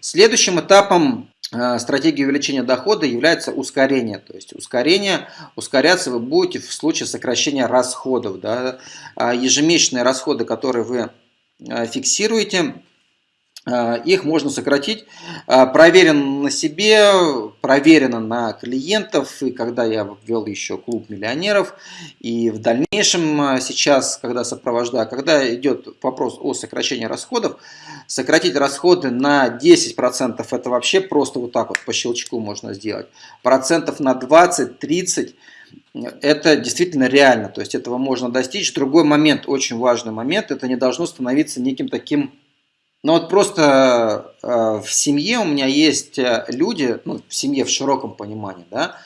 Следующим этапом э, стратегии увеличения дохода является ускорение. То есть ускорение, ускоряться вы будете в случае сокращения расходов. Да? А ежемесячные расходы, которые вы э, фиксируете, Э, их можно сократить. Проверено на себе, проверено на клиентов. И когда я ввел еще клуб миллионеров, и в дальнейшем э, сейчас, когда сопровождаю, когда идет вопрос о сокращении расходов, сократить расходы на 10% это вообще просто вот так вот по щелчку можно сделать. Процентов на 20-30 это действительно реально, то есть этого можно достичь. Другой момент, очень важный момент, это не должно становиться неким таким но вот просто э, в семье у меня есть э, люди, ну, в семье в широком понимании, да,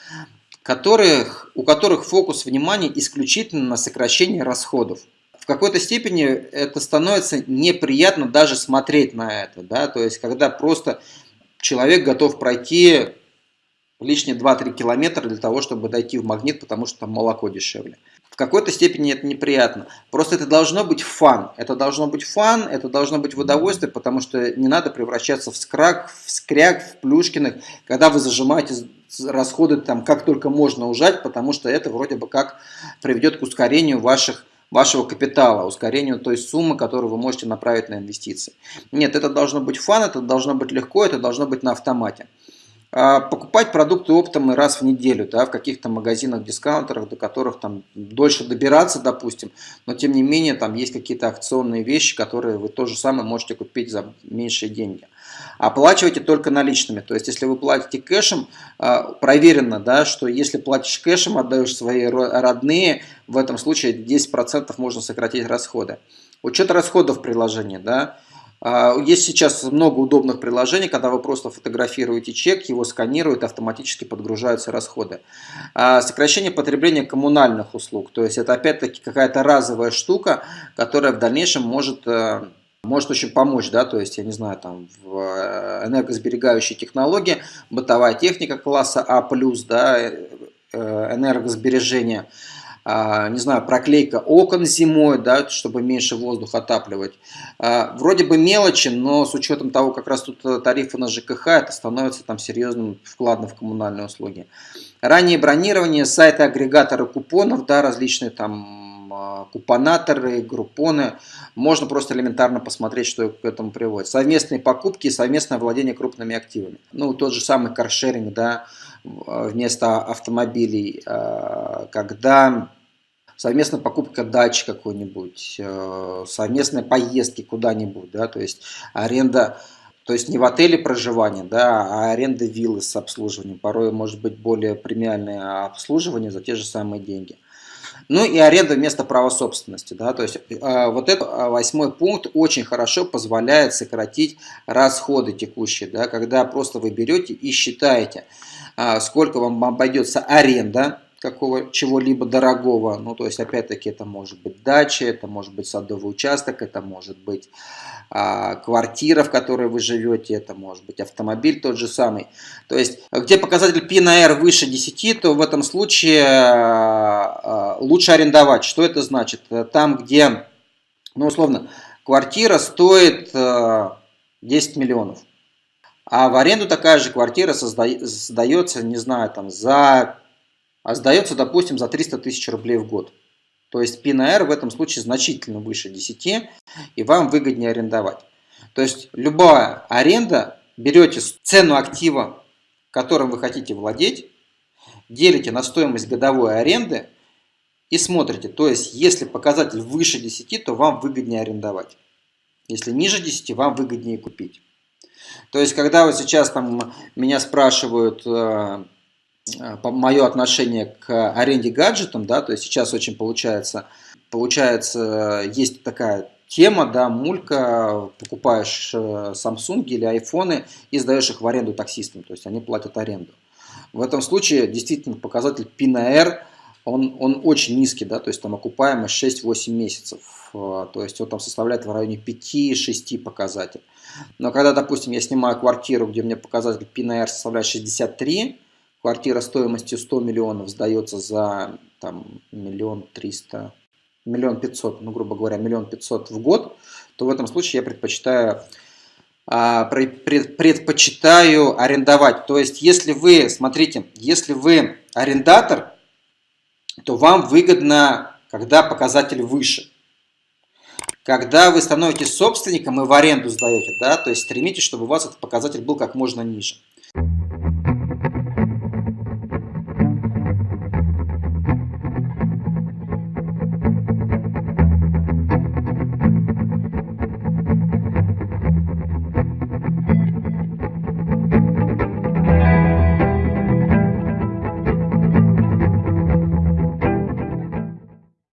которых, у которых фокус внимания исключительно на сокращении расходов. В какой-то степени это становится неприятно даже смотреть на это, да, то есть когда просто человек готов пройти лишние 2-3 километра для того, чтобы дойти в магнит, потому что там молоко дешевле. В какой-то степени это неприятно. Просто это должно быть фан. Это должно быть фан, это должно быть в удовольствие, потому что не надо превращаться в скрак, в скряк, в плюшкиных, когда вы зажимаете расходы там как только можно ужать, потому что это вроде бы как приведет к ускорению ваших вашего капитала, ускорению той суммы, которую вы можете направить на инвестиции. Нет, это должно быть фан, это должно быть легко, это должно быть на автомате. А, покупать продукты оптом раз в неделю, да, в каких-то магазинах, дискаунтерах, до которых там дольше добираться, допустим, но тем не менее там есть какие-то акционные вещи, которые вы то же самое можете купить за меньшие деньги. Оплачивайте только наличными, то есть если вы платите кэшем, а, проверено, да, что если платишь кэшем, отдаешь свои родные, в этом случае 10% можно сократить расходы. Учет расходов приложения, да, есть сейчас много удобных приложений, когда вы просто фотографируете чек, его сканируют, автоматически подгружаются расходы. А, сокращение потребления коммунальных услуг, то есть это опять-таки какая-то разовая штука, которая в дальнейшем может э, может очень помочь, да, то есть, я не знаю, там, в э, энергосберегающей технологии, бытовая техника класса А+, да, э, энергосбережение – а, не знаю, проклейка окон зимой, да, чтобы меньше воздух отапливать. А, вроде бы мелочи, но с учетом того, как раз тут э, тарифы на ЖКХ, это становится там серьезным вкладом в коммунальные услуги. Раннее бронирование, сайты агрегаторы купонов, да, различные там а, купонаторы, группоны. Можно просто элементарно посмотреть, что к этому приводит. Совместные покупки и совместное владение крупными активами. Ну, тот же самый каршеринг, да, вместо автомобилей, когда совместная покупка дачи какой-нибудь, э, совместные поездки куда-нибудь, да, то есть аренда, то есть не в отеле проживание, да, а аренда виллы с обслуживанием, порой может быть более премиальное обслуживание за те же самые деньги. Ну и аренда вместо права собственности. Да, то есть э, вот этот э, восьмой пункт очень хорошо позволяет сократить расходы текущие. Да, когда просто вы берете и считаете, сколько вам обойдется аренда какого чего-либо дорогого. Ну, то есть, опять-таки, это может быть дача, это может быть садовый участок, это может быть а, квартира, в которой вы живете, это может быть автомобиль тот же самый. То есть, где показатель P на R выше 10, то в этом случае а, а, лучше арендовать. Что это значит? Там, где, ну, условно, квартира стоит а, 10 миллионов. А в аренду такая же квартира создается, не знаю, там за а сдается, допустим, за 300 тысяч рублей в год. То есть P на R в этом случае значительно выше 10, и вам выгоднее арендовать. То есть любая аренда, берете цену актива, которым вы хотите владеть, делите на стоимость годовой аренды и смотрите. То есть если показатель выше 10, то вам выгоднее арендовать. Если ниже 10, вам выгоднее купить. То есть когда вот сейчас там меня спрашивают, Э, мое отношение к аренде гаджетам, да, то есть сейчас очень получается, получается, есть такая тема, да, мулька, покупаешь э, Samsung или айфоны и сдаешь их в аренду таксистам, то есть они платят аренду. В этом случае действительно показатель P на R, он, он очень низкий, да, то есть там окупаемость 6-8 месяцев, э, то есть он там составляет в районе 5-6 показателей. Но когда, допустим, я снимаю квартиру, где мне показатель P на R составляет 63, квартира стоимостью 100 миллионов сдается за там, миллион триста, миллион пятьсот, ну, грубо говоря, миллион пятьсот в год, то в этом случае я предпочитаю а, предпочитаю арендовать. То есть, если вы, смотрите, если вы арендатор, то вам выгодно, когда показатель выше. Когда вы становитесь собственником и в аренду сдаете, да, то есть стремитесь, чтобы у вас этот показатель был как можно ниже.